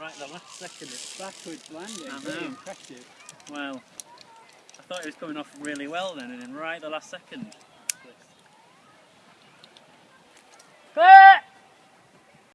right the last second. It's Backwards landing, I very know. impressive. well. I thought it was coming off really well then, and then right the last second.